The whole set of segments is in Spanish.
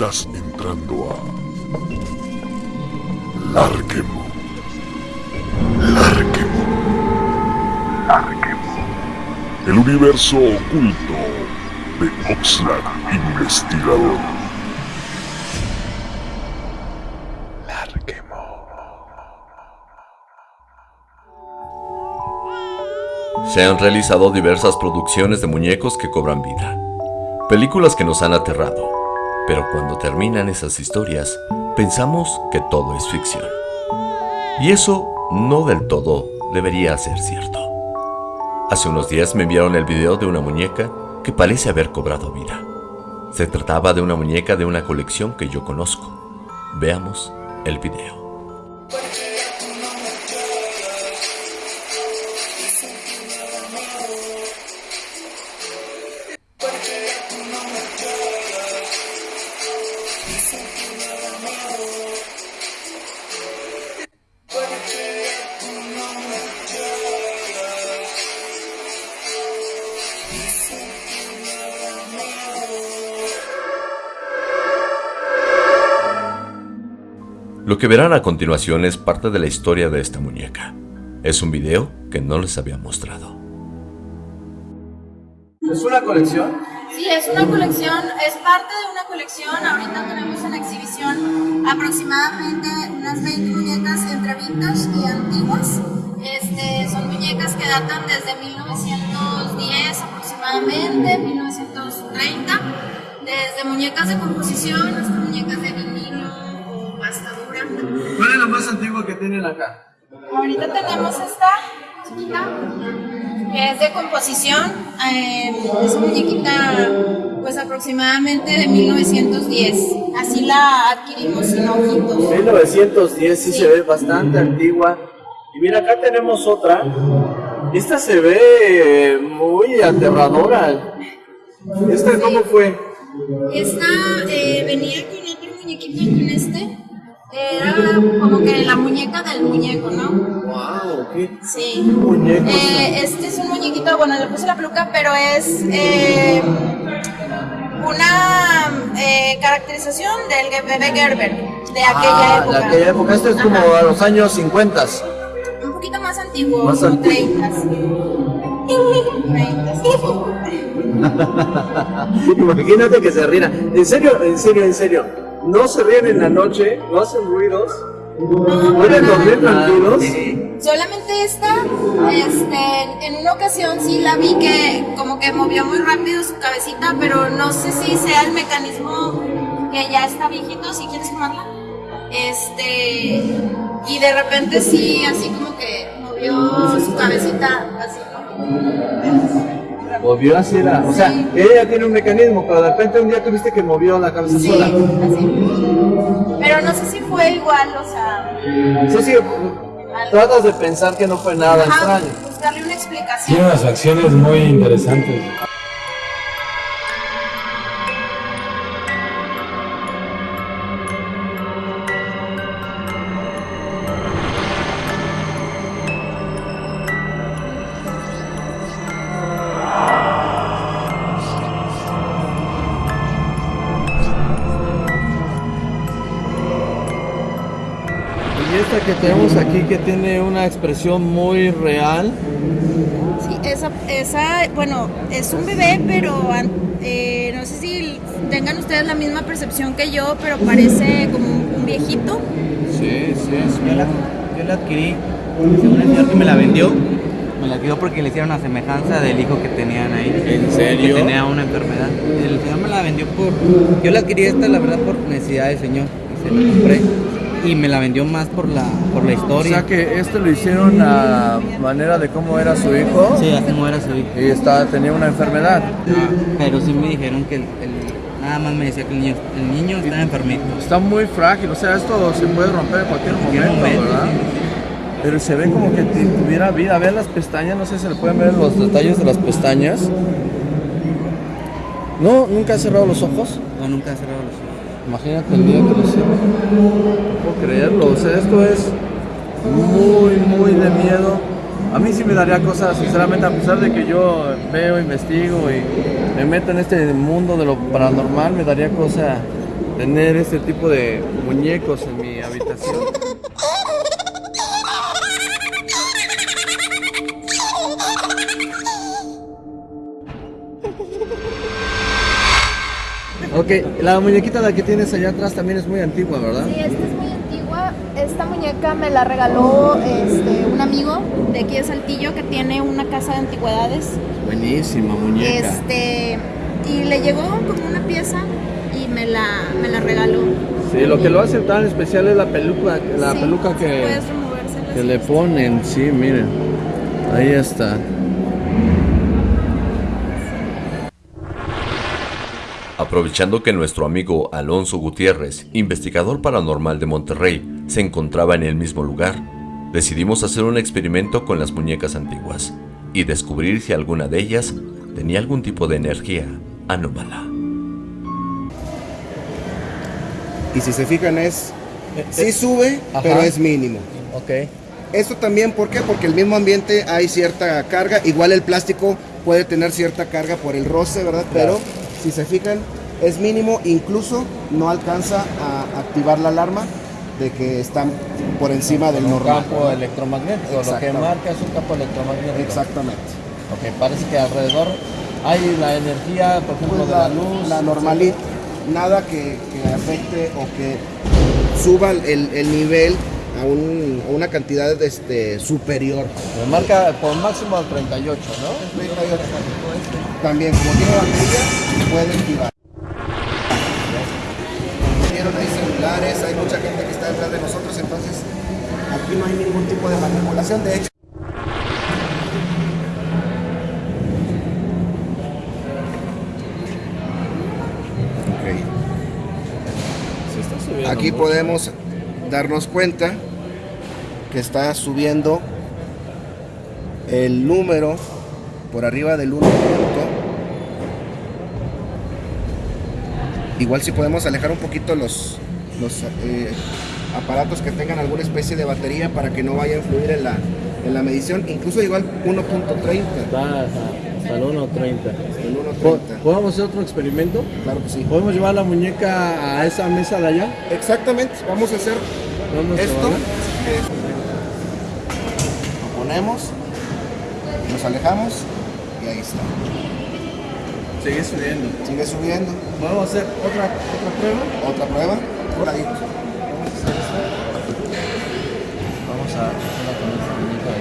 Estás entrando a Larquemo. Larquemo. Larquemo. El universo oculto de Oxlack Investigador. Se han realizado diversas producciones de muñecos que cobran vida. Películas que nos han aterrado. Pero cuando terminan esas historias, pensamos que todo es ficción. Y eso no del todo debería ser cierto. Hace unos días me enviaron el video de una muñeca que parece haber cobrado vida. Se trataba de una muñeca de una colección que yo conozco. Veamos el video. Que verán a continuación es parte de la historia de esta muñeca. Es un video que no les había mostrado. ¿Es una colección? Sí, es una colección, es parte de una colección. Ahorita tenemos en exhibición aproximadamente unas 20 muñecas entre vintage y antiguas. Este, son muñecas que datan desde 1910 aproximadamente, 1930, desde muñecas de composición hasta muñecas de vinilo ¿Cuál es la más antigua que tienen acá? Ahorita tenemos esta chiquita, que es de composición, eh, es una muñequita pues aproximadamente de 1910, así la adquirimos sin ojitos. 1910 sí, se ve bastante antigua. Y mira, acá tenemos otra. Esta se ve muy aterradora. ¿Esta cómo fue? Esta eh, venía con otro muñequito con este. Era como que la muñeca del muñeco, ¿no? Wow, ¿qué? Sí. Muñeco. Eh, este es un muñequito, bueno, le puse la peluca, pero es eh, una eh, caracterización del bebé Gerber de aquella Ah, época. de aquella época. Esto es como Ajá. a los años 50. Un poquito más antiguo, Más como antiguo. 30. Imagínate que se ríen. En serio, en serio, en serio. No se ríen en la noche, no hacen ruidos. ¿Pueden dormir tranquilos? Solamente esta, este, en una ocasión sí la vi que como que movió muy rápido su cabecita, pero no sé si sea el mecanismo que ya está viejito, si quieres tomarla. Este, y de repente sí, así como que movió su cabecita, así, ¿no? Movió así era. O sea, Sí. ella tiene un mecanismo, pero de repente un día tuviste que movió la cabeza Sí, sola. así. Pero no sé si fue igual, o sea, Sí, sí. Tratas de pensar que no fue nada ajá, extraño. buscarle una explicación. Tiene unas acciones muy interesantes. Y esta que tenemos aquí que tiene una expresión muy real. Sí, esa, esa, bueno, es un bebé, pero eh, no sé si tengan ustedes la misma percepción que yo, pero parece como un, viejito. Sí, sí, Yo la, yo la adquirí, según el señor que me la vendió, me la dio porque le hicieron una semejanza del hijo que tenían ahí. ¿En serio? Que tenía una enfermedad. El señor me la vendió por... Yo la adquirí esta, la verdad, por necesidad del señor. Y se la compré. Y me la vendió más por la, por la O historia. sea que esto lo hicieron a manera de cómo era su hijo. Sí, a cómo era su hijo. Y está, tenía una enfermedad. Pero sí me dijeron que el, el- nada más me decía que el niño, el niño está enfermito. Está muy frágil, o sea, esto se puede romper en cualquier cualquier momento, momento, ¿verdad? Pero se ve como que tuviera vida. Vean las pestañas, no sé si se le pueden ver los detalles de las pestañas. No, nunca ha cerrado los ojos. No, nunca ha cerrado los ojos. Imagínate el día que lo cierre. No puedo creerlo, o sea, esto es muy, muy de miedo. A mí sí me daría cosas, sinceramente, a pesar de que yo veo, investigo y me meto en este mundo de lo paranormal, me daría cosa tener este tipo de muñecos en mi habitación. Ok, la muñequita la que tienes allá atrás también es muy antigua, ¿verdad? Sí, esta es muy antigua. Esta muñeca me la regaló este, un amigo de aquí de Saltillo que tiene una casa de antigüedades. Buenísima muñeca. Este, y le llegó como una pieza y me la, me la regaló. Sí, lo que lo hace tan especial es la peluca, la Sí, peluca que, que le ponen, sí, miren. Ahí está. Aprovechando que nuestro amigo Alonso Gutiérrez, investigador paranormal de Monterrey, se encontraba en el mismo lugar, decidimos hacer un experimento con las muñecas antiguas y descubrir si alguna de ellas tenía algún tipo de energía anómala. Y si se fijan es, Eh, sí sube, pero es mínimo. Ok. Esto también, ¿por qué? Porque el mismo ambiente hay cierta carga, igual el plástico puede tener cierta carga por el roce, ¿verdad? Pero si se fijan, es mínimo, incluso no alcanza a activar la alarma de que están por encima del Un normal. campo electromagnético, lo que marca es un campo electromagnético. Exactamente. Ok, parece que alrededor hay la energía, por ejemplo, Pues de la, luz. la normalidad, nada que, que afecte o que suba el, el nivel a, un- a una cantidad este, superior. Me marca por máximo al 38, ¿no? También, como tiene batería, puede activar. Vieron, hay celulares, hay mucha gente que está detrás de nosotros, entonces aquí no hay ningún tipo de manipulación. De hecho, Se está subiendo aquí mucho. podemos darnos cuenta que está subiendo el número por arriba del 1 Igual si podemos alejar un poquito los, los eh, aparatos que tengan alguna especie de batería para que no vaya a influir en la, en la medición. Incluso igual 1.30. Está hasta, hasta el 1.30. El Po- 1.30. ¿Podemos hacer otro experimento? Claro que sí. ¿Podemos llevar la muñeca a esa mesa de allá? Exactamente, vamos a hacer ¿Dónde se esto. Lo ponemos, nos alejamos y ahí está. Sigue subiendo. Sigue subiendo. ¿Podemos hacer otra, otra prueba? Otra prueba. Por ahí. Vamos a hacerla con esta muñeca de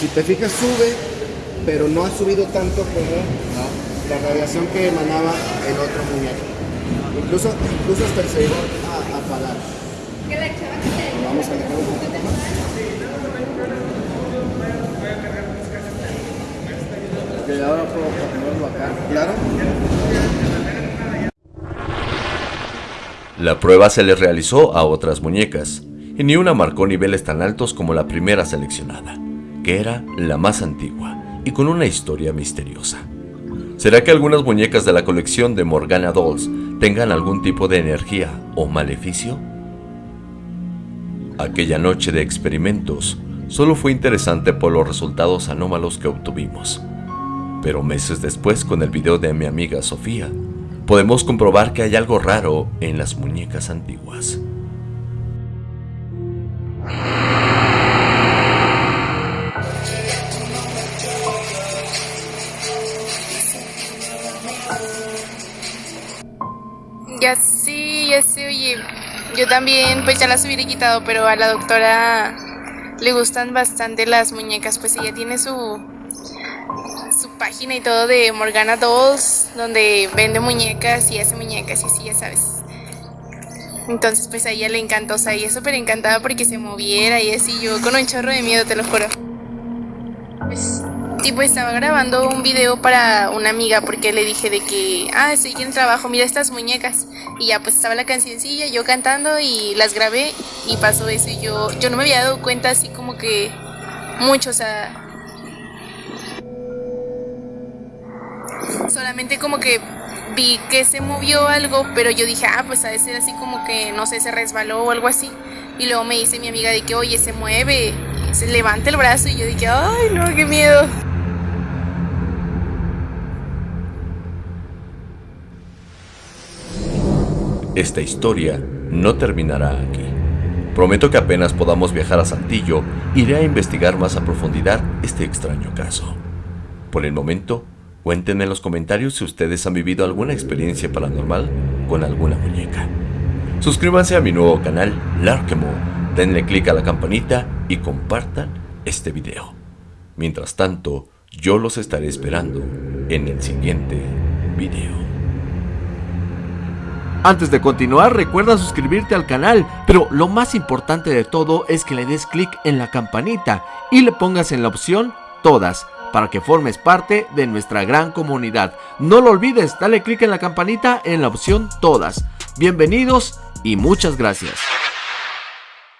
Si te fijas sube, pero no ha subido tanto como la radiación que emanaba el otro muñeco. Incluso, incluso hasta se llegó a apagar. Vamos a alejar un poquito más. La prueba se le realizó a otras muñecas, y ni una marcó niveles tan altos como la primera seleccionada, que era la más antigua y con una historia misteriosa. ¿Será que algunas muñecas de la colección de Morgana Dolls tengan algún tipo de energía o maleficio? Aquella noche de experimentos solo fue interesante por los resultados anómalos que obtuvimos. Pero meses después, con el video de mi amiga Sofía, podemos comprobar que hay algo raro en las muñecas antiguas. Ya sí, ya sí, oye. Yo también, pues ya las hubiera quitado, pero a la doctora le gustan bastante las muñecas, pues ella tiene su página y todo de Morgana Dolls, donde vende muñecas y hace muñecas y así, ya sabes. Entonces, pues a ella le encantó, o sea, ella súper encantada porque se moviera y así, yo con un chorro de miedo, te lo juro. Pues, tipo, estaba grabando un video para una amiga porque le dije de que, ah, estoy aquí en trabajo, mira estas muñecas. Y ya, pues estaba la cancioncilla, yo cantando y las grabé y pasó eso. Y yo, yo no me había dado cuenta así como que mucho, o sea. Solamente como que vi que se movió algo, pero yo dije, ah, pues ha de ser así como que, no sé, se resbaló o algo así. Y luego me dice mi amiga de que, oye, se mueve. se levanta el brazo y yo dije, ay no, qué miedo. Esta historia no terminará aquí. Prometo que apenas podamos viajar a Saltillo, iré a investigar más a profundidad este extraño caso. Por el momento, cuéntenme en los comentarios si ustedes han vivido alguna experiencia paranormal con alguna muñeca. Suscríbanse a mi nuevo canal, Larkemo, denle click a la campanita y compartan este video. Mientras tanto, yo los estaré esperando en el siguiente video. Antes de continuar, recuerda suscribirte al canal, pero lo más importante de todo es que le des clic en la campanita y le pongas en la opción Todas, para que formes parte de nuestra gran comunidad. No lo olvides, dale clic en la campanita en la opción Todas. Bienvenidos y muchas gracias.